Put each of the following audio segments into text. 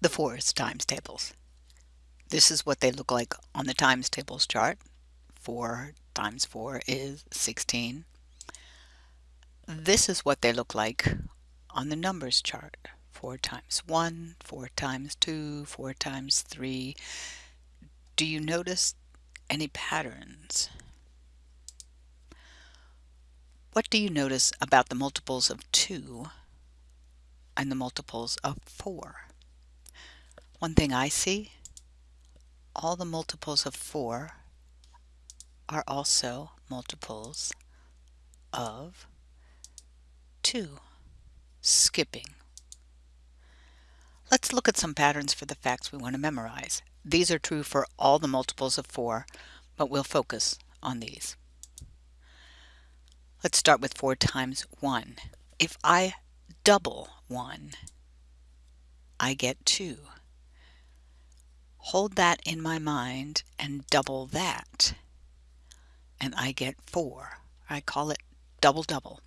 the fours times tables. This is what they look like on the times tables chart. 4 times 4 is 16. This is what they look like on the numbers chart. 4 times 1, 4 times 2, 4 times 3. Do you notice any patterns? What do you notice about the multiples of 2 and the multiples of 4? One thing I see, all the multiples of 4 are also multiples of 2, skipping. Let's look at some patterns for the facts we want to memorize. These are true for all the multiples of 4, but we'll focus on these. Let's start with 4 times 1. If I double 1, I get 2. Hold that in my mind and double that, and I get 4. I call it double double.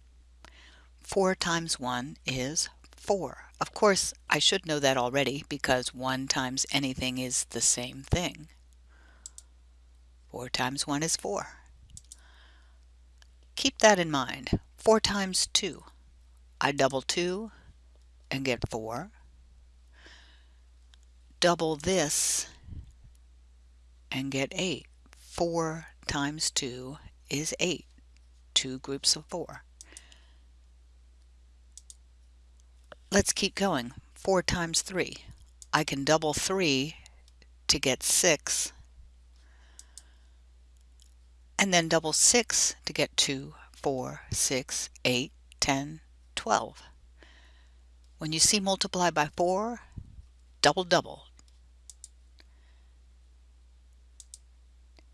4 times 1 is 4. Of course, I should know that already because 1 times anything is the same thing. 4 times 1 is 4. Keep that in mind. 4 times 2. I double 2 and get 4. Double this and get 8. 4 times 2 is 8. Two groups of 4. Let's keep going. 4 times 3. I can double 3 to get 6 and then double 6 to get 2, 4, 6, 8, 10, 12. When you see multiply by 4, double double.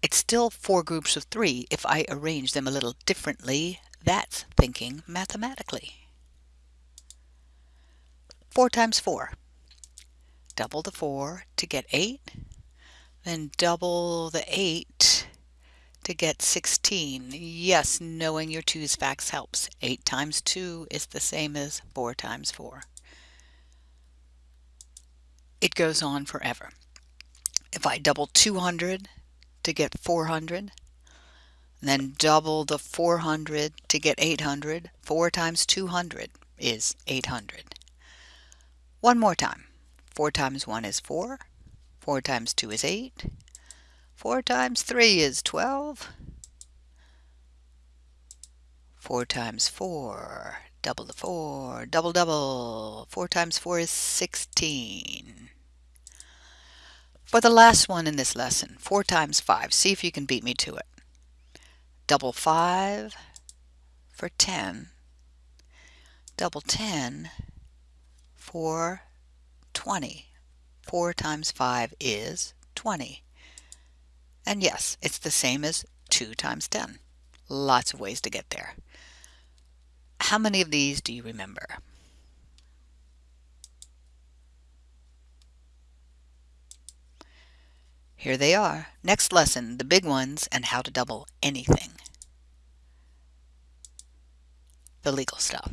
It's still four groups of three if I arrange them a little differently. That's thinking mathematically. 4 times 4. Double the 4 to get 8, then double the 8 to get 16. Yes, knowing your 2's facts helps. 8 times 2 is the same as 4 times 4. It goes on forever. If I double 200 to get 400, then double the 400 to get 800, 4 times 200 is 800. One more time. 4 times 1 is 4, 4 times 2 is 8, 4 times 3 is 12. 4 times 4, double the 4, double double. 4 times 4 is 16. For the last one in this lesson, 4 times 5, see if you can beat me to it. Double 5 for 10. Double 10 for 20. 4 times 5 is 20. And yes, it's the same as 2 times 10. Lots of ways to get there. How many of these do you remember? Here they are. Next lesson, the big ones and how to double anything. The legal stuff.